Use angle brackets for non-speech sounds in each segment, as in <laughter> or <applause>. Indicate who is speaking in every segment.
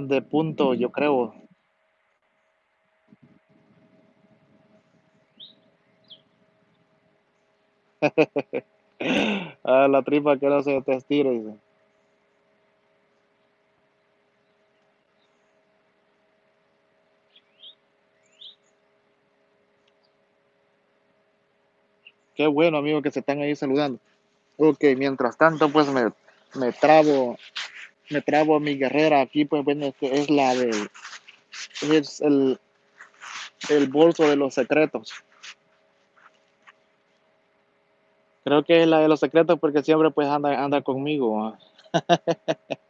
Speaker 1: de punto, yo creo. A <laughs> la tripa que no se te estire, dice. Qué bueno, amigo, que se están ahí saludando. Ok, mientras tanto, pues me, me trabo, me trabo mi guerrera aquí, pues bueno, es la del, es el, el bolso de los secretos. Creo que es la de los secretos porque siempre pues anda, anda conmigo. ¿ah? <laughs>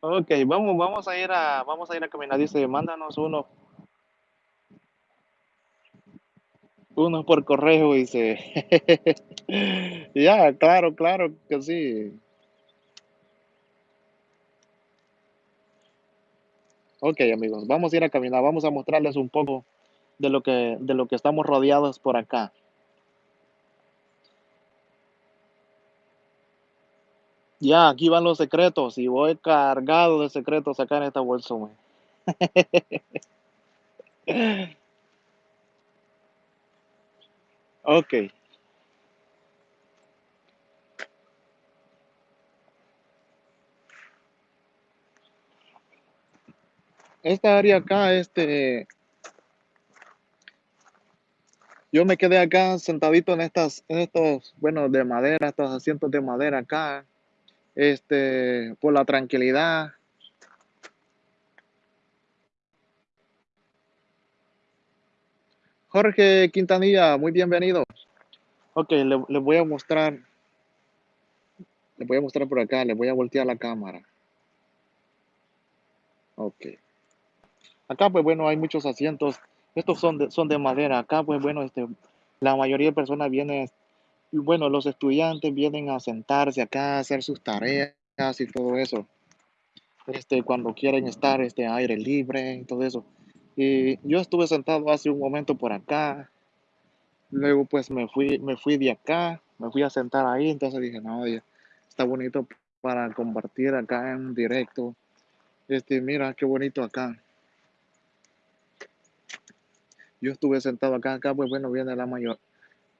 Speaker 1: Ok, vamos, vamos a ir a, vamos a ir a caminar. Dice, mándanos uno, uno por correo, dice. <laughs> Ya, claro, claro que sí. Ok, amigos, vamos a ir a caminar, vamos a mostrarles un poco de lo que, de lo que estamos rodeados por acá. Ya, aquí van los secretos y voy cargado de secretos acá en esta bolsa. <laughs> Ok, esta área acá, este, yo me quedé acá sentadito en estas, en estos, bueno, de madera, estos asientos de madera acá, este, por la tranquilidad. Jorge Quintanilla, muy bienvenido. Ok, le, le voy a mostrar, le voy a mostrar por acá, le voy a voltear la cámara. Ok. Acá, pues bueno, hay muchos asientos. Estos son de, son de madera. Acá, pues bueno, este, la mayoría de personas vienen, bueno, los estudiantes vienen a sentarse acá, a hacer sus tareas y todo eso. Este, cuando quieren estar este aire libre y todo eso. Y yo estuve sentado hace un momento por acá. Luego, pues me fui, me fui de acá, me fui a sentar ahí. Entonces dije, no, oye, está bonito para compartir acá en directo. Este, mira qué bonito acá. Yo estuve sentado acá, acá, pues bueno, viene la mayor,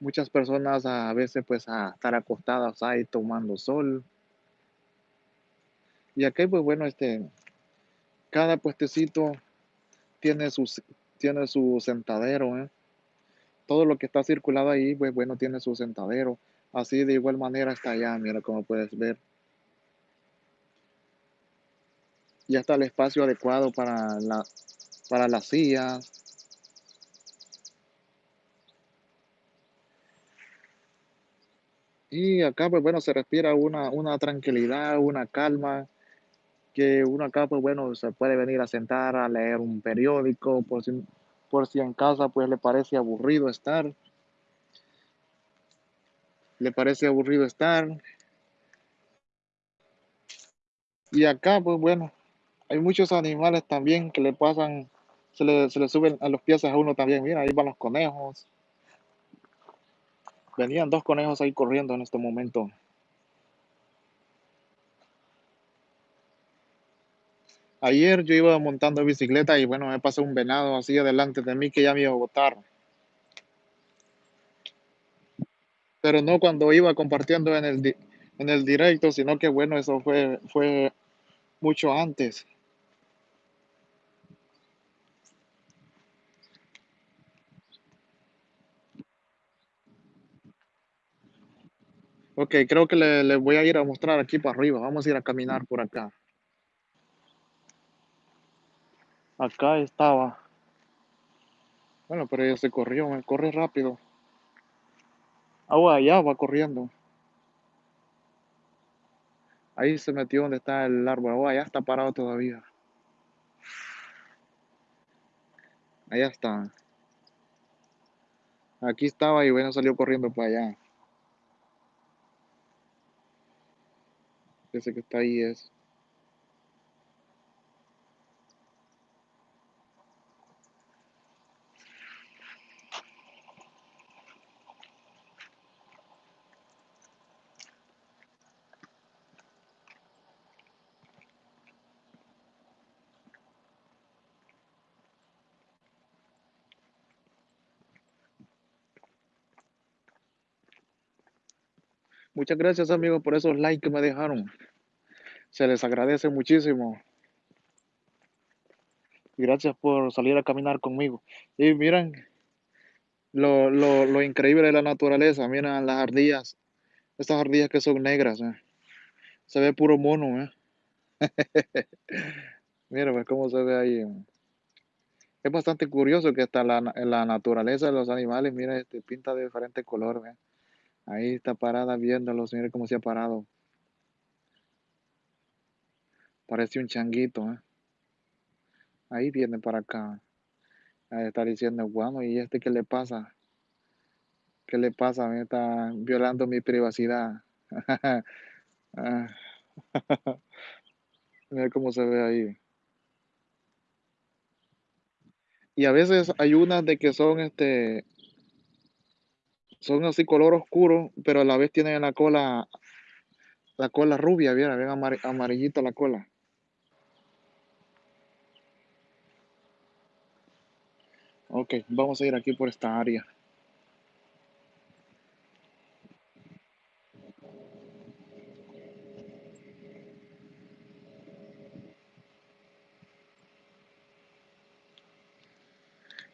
Speaker 1: muchas personas a veces pues a estar acostadas ahí tomando sol. Y acá, pues bueno, este, cada puestecito tiene su, tiene su sentadero, ¿eh? Todo lo que está circulado ahí, pues bueno, tiene su sentadero. Así de igual manera está allá, mira como puedes ver. Ya está el espacio adecuado para, la, para las sillas. Y acá, pues bueno, se respira una, una tranquilidad, una calma, que uno acá, pues bueno, se puede venir a sentar a leer un periódico, por si, por si en casa, pues le parece aburrido estar, le parece aburrido estar. Y acá, pues bueno, hay muchos animales también que le pasan, se le, se le suben a los pies a uno también. Mira, ahí van los conejos. Venían dos conejos ahí corriendo en este momento. Ayer yo iba montando bicicleta y bueno, me pasó un venado así adelante de mí que ya me iba a botar. Pero no cuando iba compartiendo en el, en el directo, sino que bueno, eso fue, fue mucho antes. Ok, creo que le, le voy a ir a mostrar aquí para arriba. Vamos a ir a caminar por acá. Acá estaba. Bueno, pero ella se corrió, corre rápido. Agua allá va corriendo. Ahí se metió donde está el árbol. Agua allá está parado todavía. Allá está. Aquí estaba y bueno, salió corriendo para allá. Ese que está ahí es. Muchas gracias, amigos, por esos likes que me dejaron. Se les agradece muchísimo. Gracias por salir a caminar conmigo. Y miren lo, lo, lo increíble de la naturaleza. Miren las ardillas. Estas ardillas que son negras. eh. Se ve puro mono. ¿eh? <laughs> Mira pues, cómo se ve ahí. Es bastante curioso que hasta la, la naturaleza de los animales, mira, este, pinta de diferente color. ¿ve? Ahí está parada viéndolos. Mira cómo se ha parado. Parece un changuito. ¿eh? Ahí viene para acá. Ahí está diciendo, bueno, ¿y este qué le pasa? ¿Qué le pasa? Me está violando mi privacidad. <laughs> Ah, <laughs> Mira cómo se ve ahí. Y a veces hay unas de que son, este, son así color oscuro, pero a la vez tienen la cola, la cola rubia, bien, amar- amarillita la cola. Ok, vamos a ir aquí por esta área.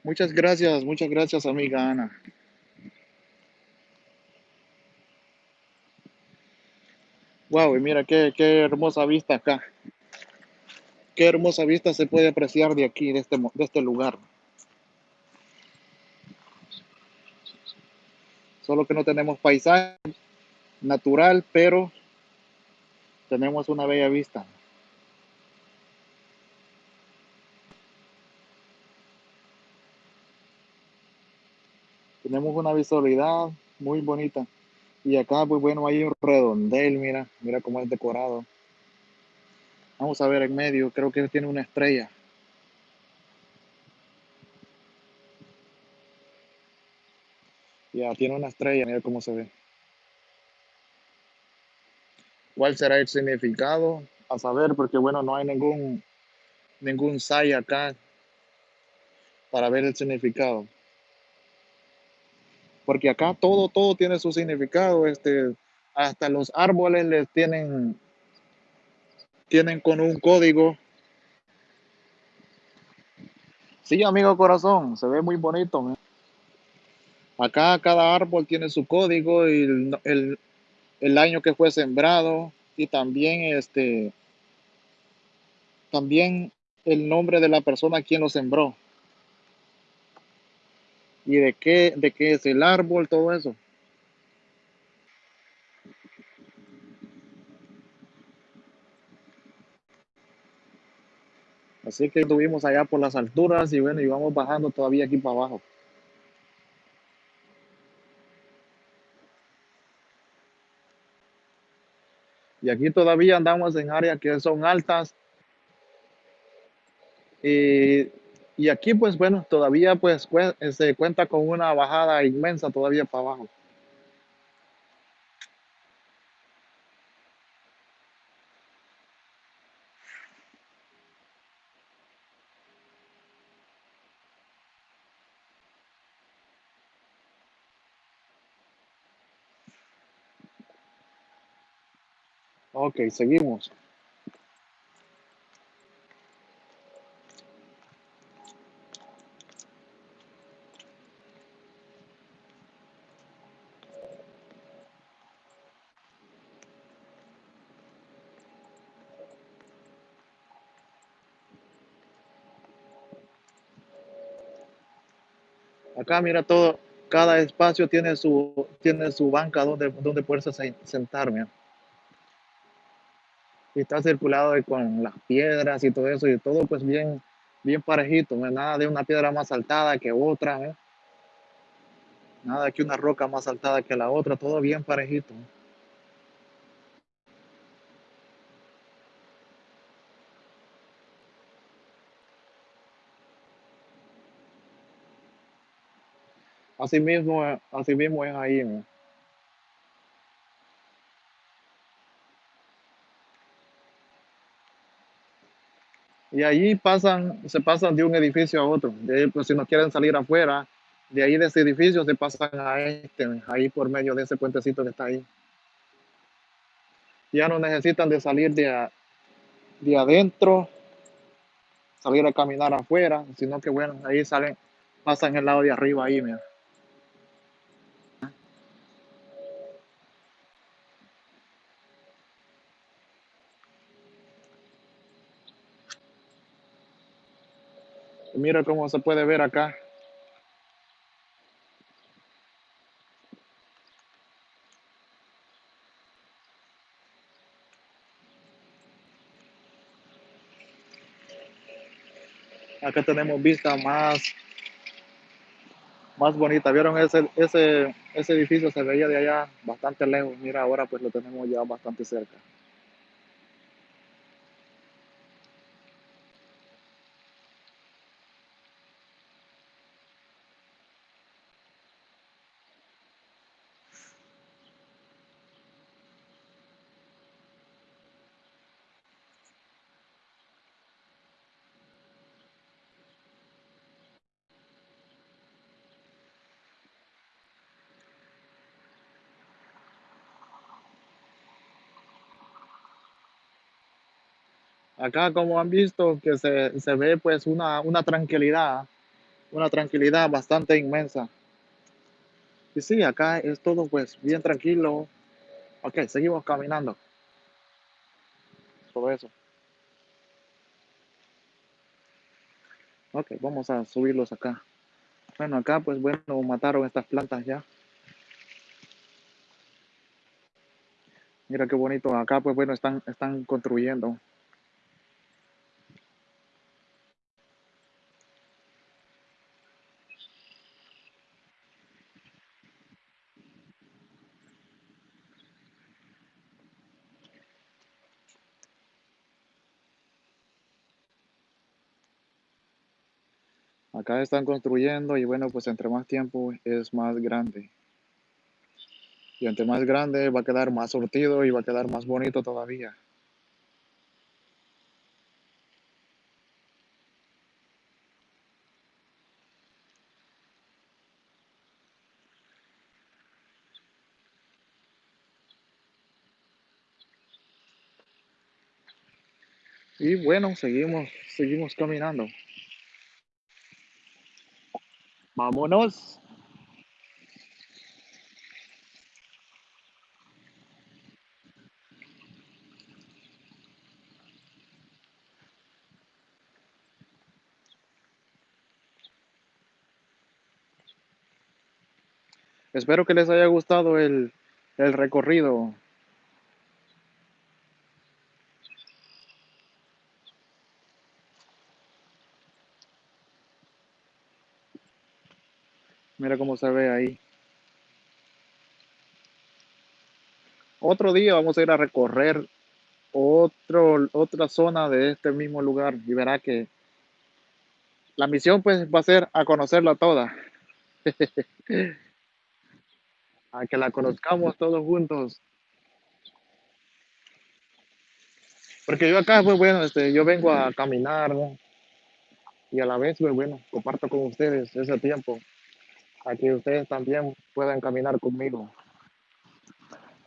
Speaker 1: Muchas gracias, muchas gracias, amiga Ana. Wow, y mira qué, qué hermosa vista acá. Qué hermosa vista se puede apreciar de aquí, de este, de este lugar. Solo que no tenemos paisaje natural, pero tenemos una bella vista. Tenemos una visualidad muy bonita. Y acá, pues bueno, hay un redondel, mira, mira cómo es decorado. Vamos a ver en medio, creo que tiene una estrella. Ya, tiene una estrella, mira cómo se ve. ¿Cuál será el significado? A saber, porque bueno, no hay ningún, ningún sai acá para ver el significado. Porque acá todo, todo tiene su significado. Este, hasta los árboles les tienen, tienen con un código. Sí, amigo corazón, se ve muy bonito. Acá cada árbol tiene su código y el, el, el año que fue sembrado y también este también el nombre de la persona quien lo sembró y de qué de qué es el árbol, todo eso. Así que estuvimos allá por las alturas y bueno, y vamos bajando todavía aquí para abajo. Y aquí todavía andamos en áreas que son altas y, y aquí pues bueno, todavía pues se cuenta con una bajada inmensa todavía para abajo. Ok, seguimos. Acá mira todo, cada espacio tiene su, tiene su banca donde, donde poderse sen- sentar, mira. Y está circulado con las piedras y todo eso, y todo pues bien, bien parejito, mira, Nada de una piedra más saltada que otra. Nada que una roca más saltada que la otra, todo bien parejito. Así mismo, así mismo es ahí. Y allí pasan, se pasan de un edificio a otro. De pues si no quieren salir afuera, de ahí de ese edificio se pasan a este, ahí por medio de ese puentecito que está ahí. Ya no necesitan de salir de, de adentro, salir a caminar afuera, sino que bueno, ahí salen, pasan el lado de arriba ahí, mira. Mira cómo se puede ver acá. Acá tenemos vista más, más bonita. ¿Vieron ese, ese, ese edificio? Se veía de allá bastante lejos. Mira, ahora pues lo tenemos ya bastante cerca. Acá, como han visto, que se, se ve pues una, una tranquilidad, una tranquilidad bastante inmensa. Y sí, acá es todo pues bien tranquilo. Ok, seguimos caminando. Todo eso. Ok, vamos a subirlos acá. Bueno, acá pues bueno, mataron estas plantas ya. Mira qué bonito. Acá pues bueno, están, están construyendo. Acá están construyendo y bueno, pues entre más tiempo es más grande. Y entre más grande va a quedar más surtido y va a quedar más bonito todavía. Y bueno, seguimos, seguimos caminando. Vámonos. Espero que les haya gustado el, el recorrido. Mira cómo se ve ahí. Otro día vamos a ir a recorrer otro, otra zona de este mismo lugar y verá que la misión pues va a ser a conocerla toda, <laughs> a que la conozcamos todos juntos. Porque yo acá, pues bueno, este, yo vengo a caminar y a la vez, pues bueno, comparto con ustedes ese tiempo, a que ustedes también puedan caminar conmigo.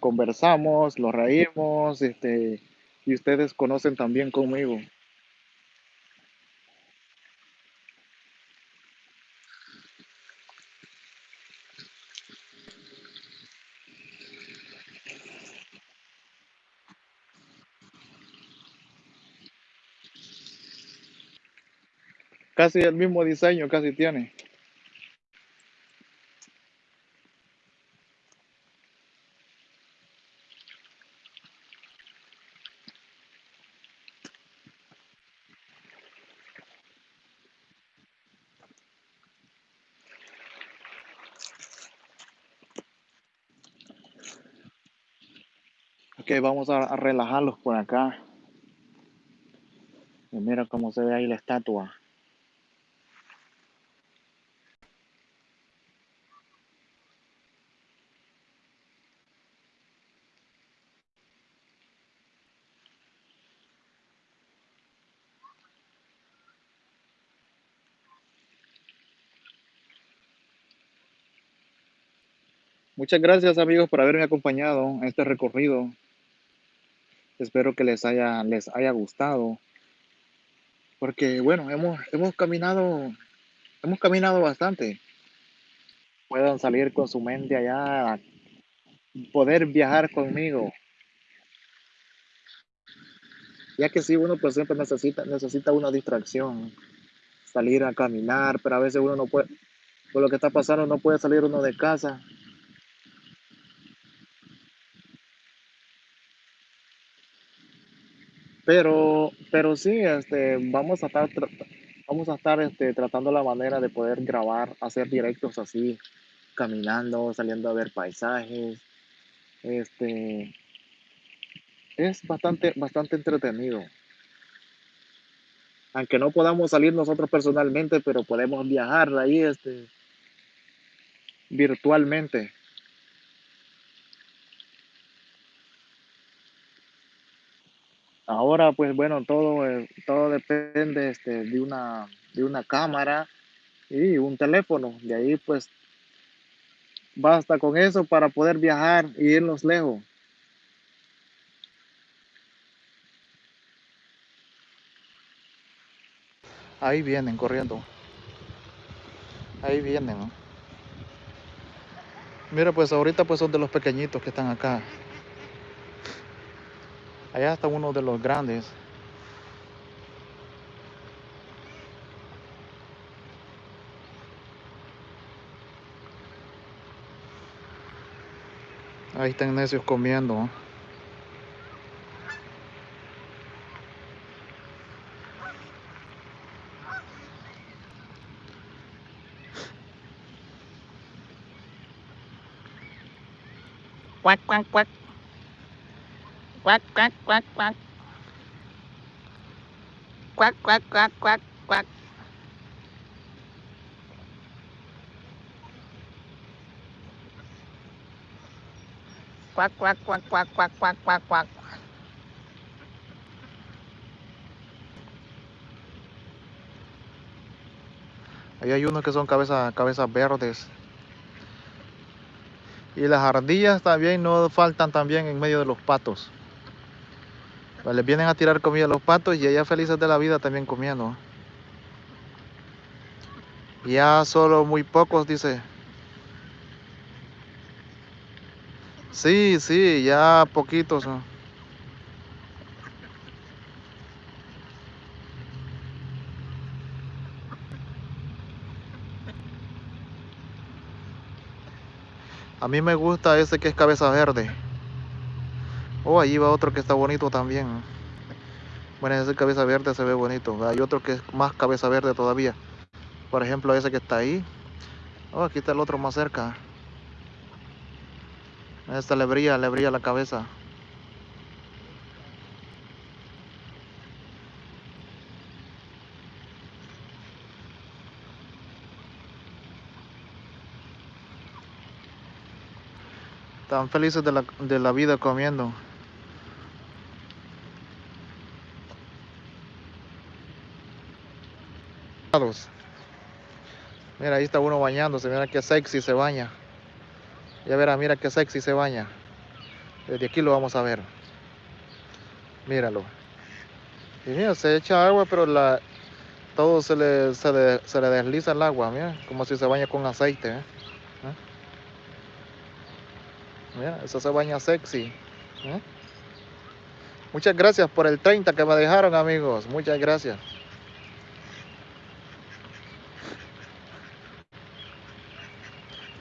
Speaker 1: Conversamos, lo reímos, este, y ustedes conocen también conmigo. Casi el mismo diseño, casi tiene. Ok, vamos a, a relajarlos por acá. Y mira cómo se ve ahí la estatua. Muchas gracias amigos por haberme acompañado en este recorrido. Espero que les haya, les haya gustado, porque bueno, hemos, hemos caminado, hemos caminado bastante. Puedan salir con su mente allá, poder viajar conmigo, ya que si uno pues siempre necesita, necesita una distracción, salir a caminar, pero a veces uno no puede, por lo que está pasando, no puede salir uno de casa. Pero, pero sí, este, vamos a estar, vamos a estar este, tratando la manera de poder grabar, hacer directos así, caminando, saliendo a ver paisajes. Este, es bastante, bastante entretenido. Aunque no podamos salir nosotros personalmente, pero podemos viajar ahí, este, virtualmente. Ahora, pues bueno, todo, eh, todo depende este, de una, de una cámara y un teléfono. De ahí, pues, basta con eso para poder viajar y irnos lejos. Ahí vienen corriendo. Ahí vienen. Mira, pues ahorita pues son de los pequeñitos que están acá. Allá está uno de los grandes. Ahí están necios comiendo. ¿no?
Speaker 2: Quack, quack, Quack, quack, quack, quack. Quack, quack, quack, quack, quack. Quack, quack, quack, quack, quack, quack, quack, quack.
Speaker 1: Ahí hay unos que son cabezas cabezas verdes. Y las ardillas también no faltan también en medio de los patos. Pues les vienen a tirar comida a los patos y ellas felices de la vida también comiendo. Ya solo muy pocos, dice. Sí, sí, ya poquitos. A mí me gusta ese que es cabeza verde. Oh, allí va otro que está bonito también. Bueno, ese cabeza verde se ve bonito. Hay otro que es más cabeza verde todavía. Por ejemplo, ese que está ahí. Oh, aquí está el otro más cerca. Esta le brilla, le brilla la cabeza. Están felices de la, de la vida comiendo. Mira, ahí está uno bañándose. Mira qué sexy se baña. Ya verá, mira qué sexy se baña. Desde aquí lo vamos a ver. Míralo. Y mira, se echa agua, pero la, todo se le, se, le, se le desliza el agua, mira, como si se baña con aceite. ¿eh? ¿Eh? Mira, eso se baña sexy. ¿eh? Muchas gracias por el 30 que me dejaron, amigos. Muchas gracias.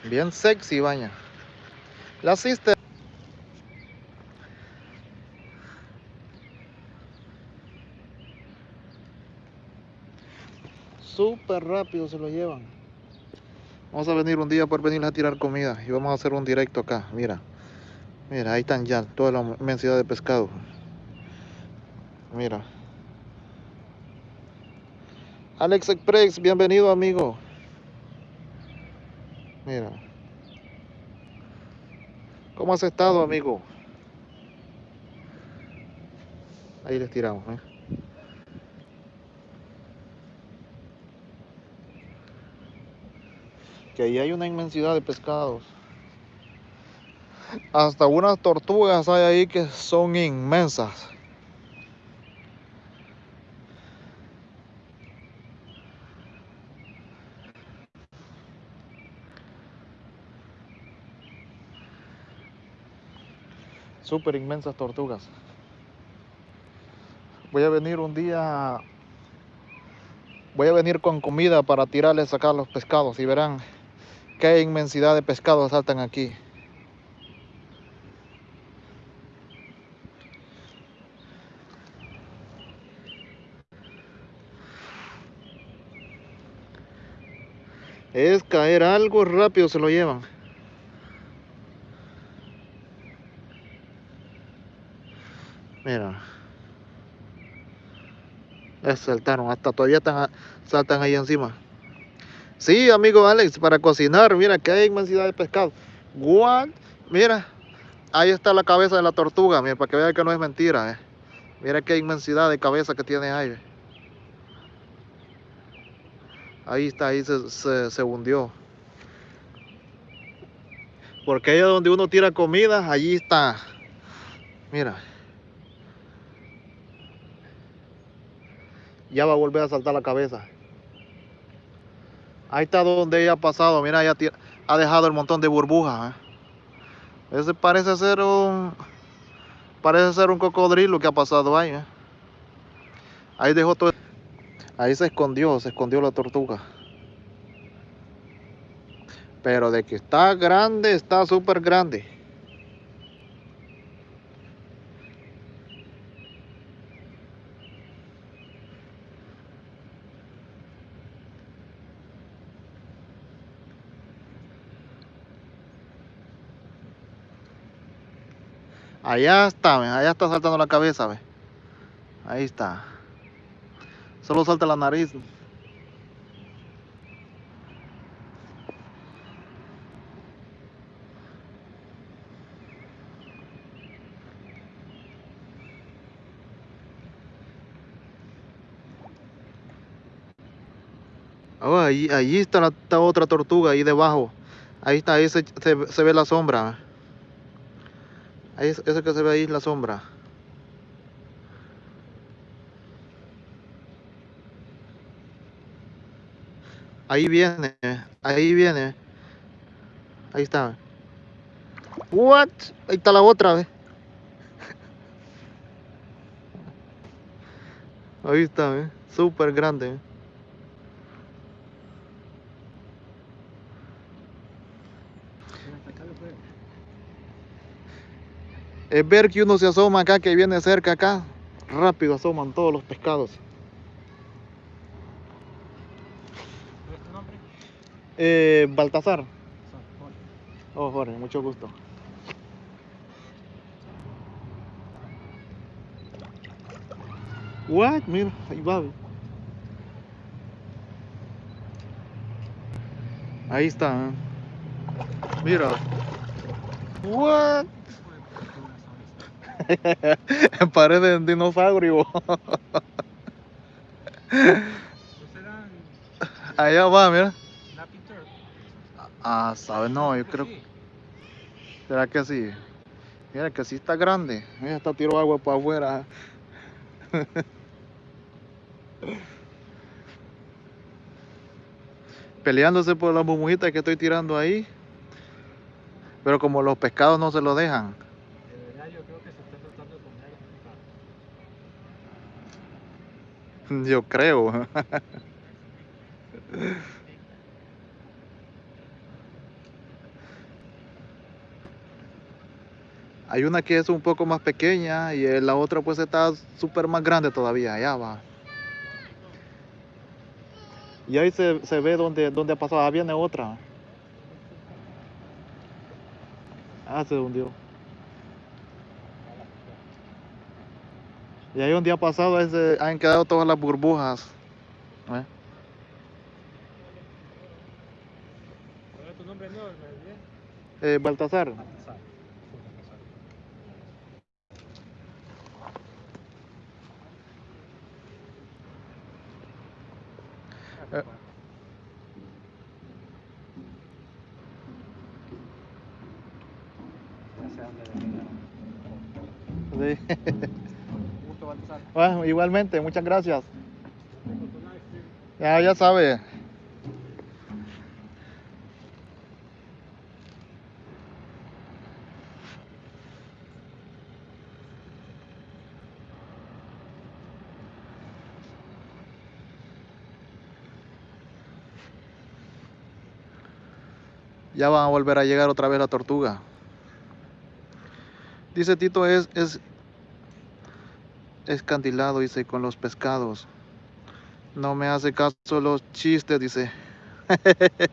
Speaker 1: Bien sexy baña. La sister. Súper rápido se lo llevan. Vamos a venir un día por venir a tirar comida y vamos a hacer un directo acá. Mira, mira, ahí están ya toda la inmensidad de pescado. Mira. Alex Express, bienvenido amigo. Mira. ¿Cómo has estado, amigo? Ahí les tiramos, ¿eh? Que ahí hay una inmensidad de pescados. Hasta unas tortugas hay ahí que son inmensas. Súper inmensas tortugas. Voy a venir un día. Voy a venir con comida para tirarles acá los pescados y verán qué inmensidad de pescados saltan aquí. Es caer algo rápido se lo llevan. Mira. Es saltaron, hasta todavía están, saltan ahí encima. Sí, amigo Alex, para cocinar, mira que hay inmensidad de pescado. What? Mira, ahí está la cabeza de la tortuga, mira, para que vean que no es mentira. eh. Mira qué inmensidad de cabeza que tiene ahí. Ahí está, ahí se, se, se hundió. Porque ahí es donde uno tira comida, allí está. Mira. Ya va a volver a saltar la cabeza. Ahí está donde ella ha pasado. Mira, ti- ha dejado el montón de burbujas. ¿eh? Ese parece ser un. Parece ser un cocodrilo que ha pasado ahí. ¿eh? Ahí dejó todo. Ahí se escondió, se escondió la tortuga. Pero de que está grande, está súper grande. Allá está, allá está saltando la cabeza, ve. Ahí está. Solo salta la nariz. Oh, ahí, allí está la otra tortuga, ahí debajo. Ahí está, ahí se ve la sombra. Ahí es, eso que se ve ahí la sombra. Ahí viene, ahí viene. Ahí está. What? Ahí está la otra, ve. Ahí está. Súper grande. ve. Es ver que uno se asoma acá, que viene cerca acá. Rápido asoman todos los pescados. Eh, Baltasar. Oh, Jorge, mucho gusto. What? Mira, ahí va. Ahí está. ¿eh? Mira. What?
Speaker 2: ¿Qué tipo de tortugas son estas? <laughs>
Speaker 1: Parece un dinosaurio.
Speaker 2: ¿No serán
Speaker 1: Allá va, mira. Ah, sabe, no, yo creo. ¿Será que sí? Mira que sí está grande. Mira, está tiró agua para afuera. <laughs> Peleándose por las burbujitas que estoy tirando ahí. Pero como los pescados no se lo dejan.
Speaker 2: De verdad yo creo que se está tratando de comer a los pescados.
Speaker 1: Yo creo. Hay una que es un poco más pequeña y la otra pues está súper más grande todavía. Allá va. Y ahí se, se ve donde, donde ha pasado. Ah, viene otra. Ah, se hundió. Y ahí donde ha pasado ese, han quedado todas las burbujas. ¿eh? Eh. Baltasar. Bueno, igualmente, muchas gracias. Ya, ya sabe. ya van a volver a llegar otra vez la tortuga. Dice Tito, es, es, escandilado, dice, con los pescados. No me hace caso los chistes, dice. <laughs>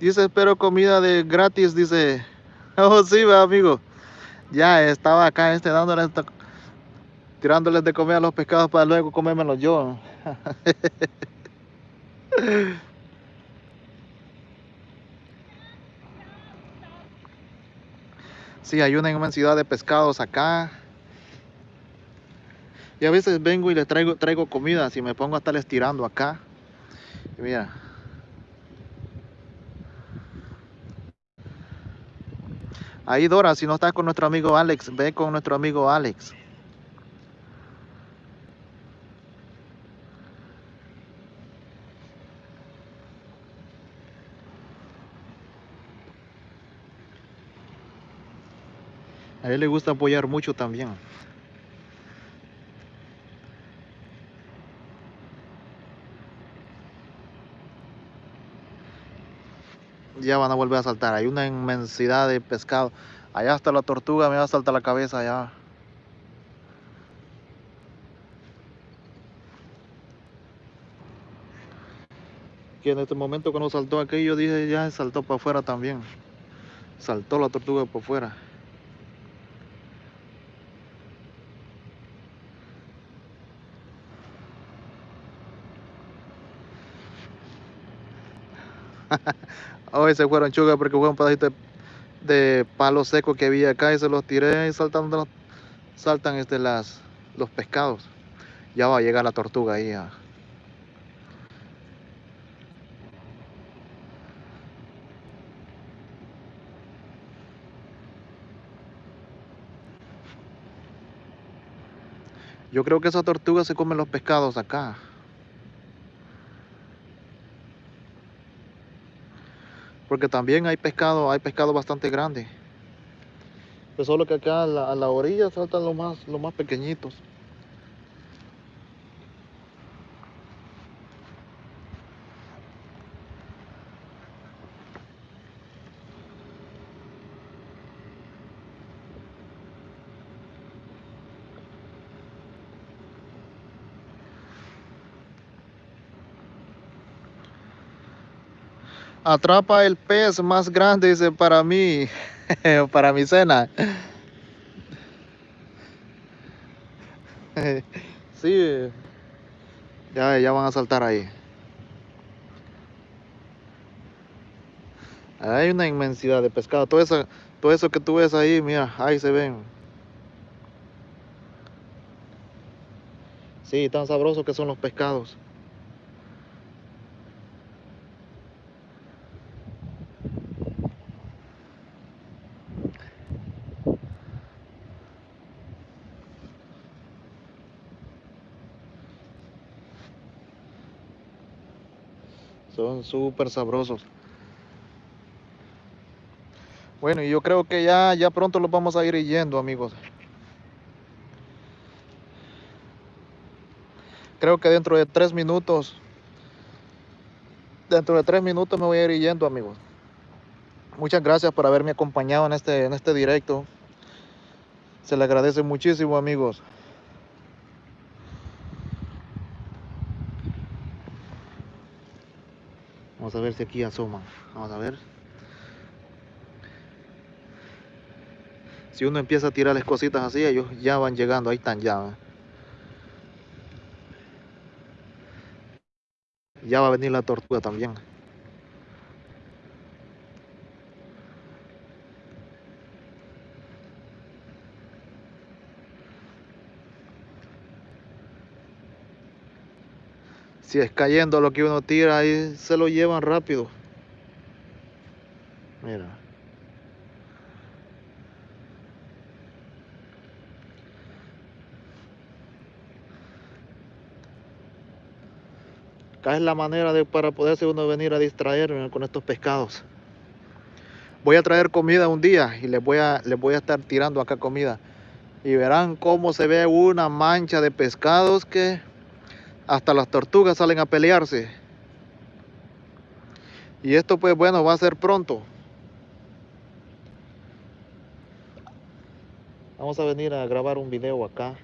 Speaker 1: dice, espero comida de gratis, dice. <laughs> Oh, sí, va, amigo. Ya estaba acá este dándoles, tirándoles de comer a los pescados para luego comérmelos yo. <laughs> Sí, hay una inmensidad de pescados acá. Y a veces vengo y les traigo, traigo comida, si me pongo a estarles tirando acá. Mira. Ahí Dora, si no estás con nuestro amigo Alex, ve con nuestro amigo Alex. A él le gusta apoyar mucho también. Ya van a volver a saltar. Hay una inmensidad de pescado. Allá está la tortuga, me va a saltar la cabeza allá. Que en este momento cuando saltó aquí yo dije ya saltó para afuera también. Saltó la tortuga por fuera. <laughs> Hoy se fueron chugas porque fue un pedacito de, palo seco que había acá y se los tiré y saltando, saltan este, las, los pescados. Ya va a llegar la tortuga ahí. Yo creo que esa tortuga se come los pescados acá. Porque también hay pescado, hay pescado bastante grande. Pues solo que acá a la, orilla saltan los más, los más pequeñitos. Atrapa el pez más grande, dice, para mí, <laughs> para mi cena. <laughs> sí, ya, ya van a saltar ahí. Hay una inmensidad de pescado. Todo eso, todo eso que tú ves ahí, mira, ahí se ven. Sí, tan sabrosos que son los pescados. Son súper sabrosos. Bueno, y yo creo que ya, ya pronto los vamos a ir yendo, amigos. Creo que dentro de tres minutos, dentro de tres minutos me voy a ir yendo, amigos. Muchas gracias por haberme acompañado en este, en este directo. Se le agradece muchísimo, amigos. Vamos a ver si aquí asoman. Vamos a ver. Si uno empieza a tirar las cositas así, ellos ya van llegando. Ahí están ya. Ya va a venir la tortuga también. Si es cayendo lo que uno tira ahí se lo llevan rápido. Mira. Acá es la manera de para poderse uno venir a distraerme con estos pescados. Voy a traer comida un día y les voy a les voy a estar tirando acá comida. Y verán cómo se ve una mancha de pescados que hasta las tortugas salen a pelearse. Y esto pues bueno va a ser pronto. Vamos a venir a grabar un video acá.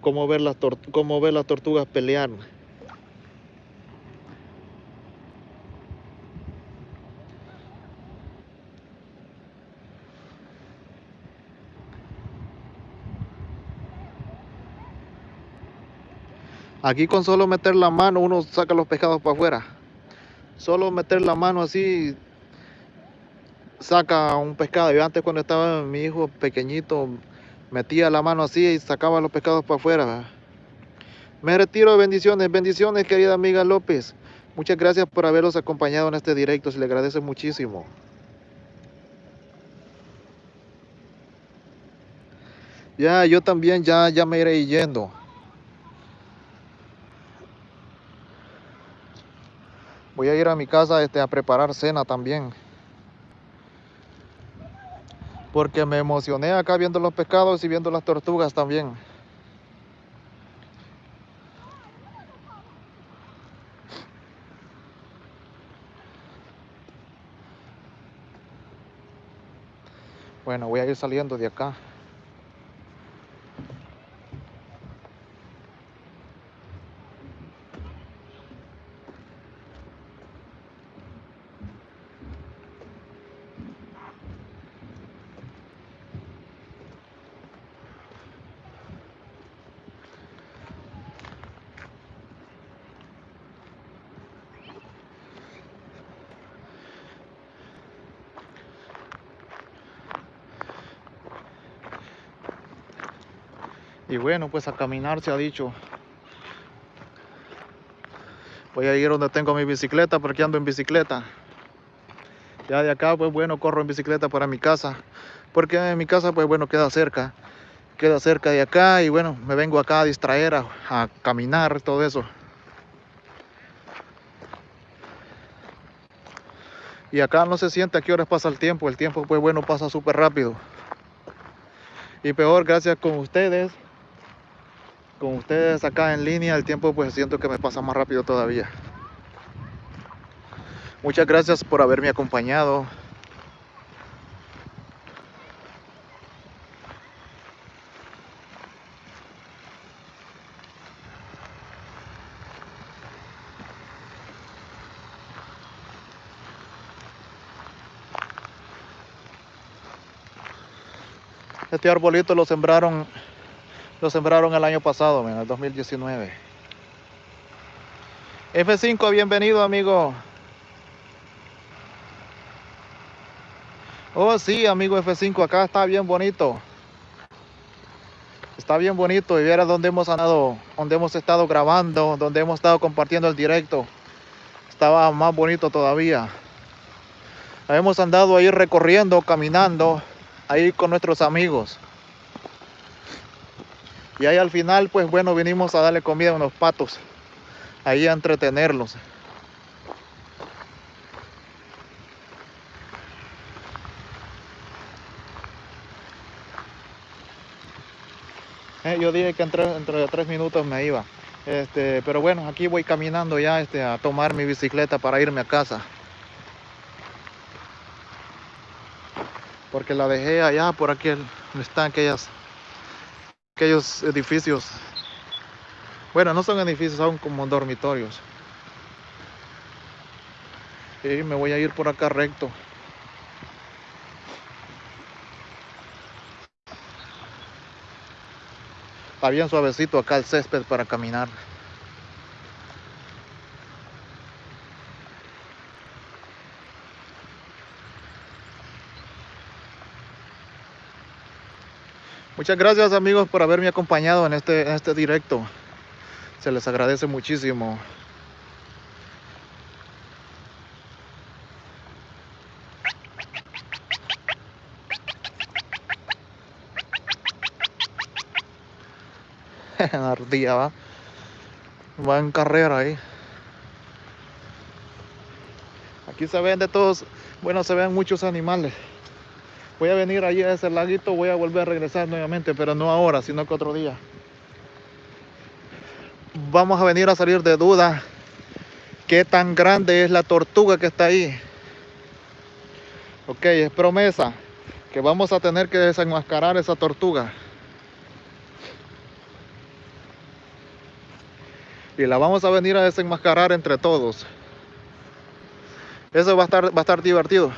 Speaker 1: Cómo ver las, cómo ver las tortugas pelear. Aquí con solo meter la mano uno saca los pescados para afuera. Solo meter la mano así saca un pescado. Yo antes cuando estaba mi hijo pequeñito metía la mano así y sacaba los pescados para afuera. Me retiro, bendiciones, bendiciones querida amiga López. Muchas gracias por haberlos acompañado en este directo, se le agradece muchísimo. Ya, yo también ya, ya me iré yendo. Voy a ir a mi casa este, a preparar cena también. Porque me emocioné acá viendo los pescados y viendo las tortugas también. Bueno, voy a ir saliendo de acá. Bueno, pues a caminar se ha dicho. Voy a ir donde tengo mi bicicleta porque ando en bicicleta. Ya de acá, pues bueno, corro en bicicleta para mi casa. Porque en mi casa, pues bueno, queda cerca. Queda cerca de acá y bueno, me vengo acá a distraer, a, a caminar, todo eso. Y acá no se siente a qué horas pasa el tiempo. El tiempo, pues bueno, pasa súper rápido. Y peor, gracias con ustedes con ustedes acá en línea, el tiempo pues siento que me pasa más rápido todavía. Muchas gracias por haberme acompañado. Este arbolito lo sembraron lo sembraron el año pasado, en el 2019. F5, bienvenido, amigo. Oh, sí, amigo F5, acá está bien bonito. Está bien bonito y viera donde hemos andado, donde hemos estado grabando, donde hemos estado compartiendo el directo. Estaba más bonito todavía. Hemos andado ahí recorriendo, caminando, ahí con nuestros amigos. Y ahí al final, pues bueno, vinimos a darle comida a unos patos. Ahí a entretenerlos. Eh, yo dije que entre, entre tres minutos me iba. Este, pero bueno, aquí voy caminando ya este, a tomar mi bicicleta para irme a casa. Porque la dejé allá por aquí, están aquellas aquellos edificios. Bueno, no son edificios, son como dormitorios. Y me voy a ir por acá recto. Está bien suavecito acá el césped para caminar. Muchas gracias amigos por haberme acompañado en este, este directo. Se les agradece muchísimo. <laughs> Ardía va. Va en carrera ahí. Aquí se ven de todos, bueno, se ven muchos animales voy a venir allí a ese laguito, voy a volver a regresar nuevamente, pero no ahora, sino que otro día. Vamos a venir a salir de duda qué tan grande es la tortuga que está ahí. Ok, es promesa que vamos a tener que desenmascarar esa tortuga. Y la vamos a venir a desenmascarar entre todos. Eso va a estar, va a estar divertido.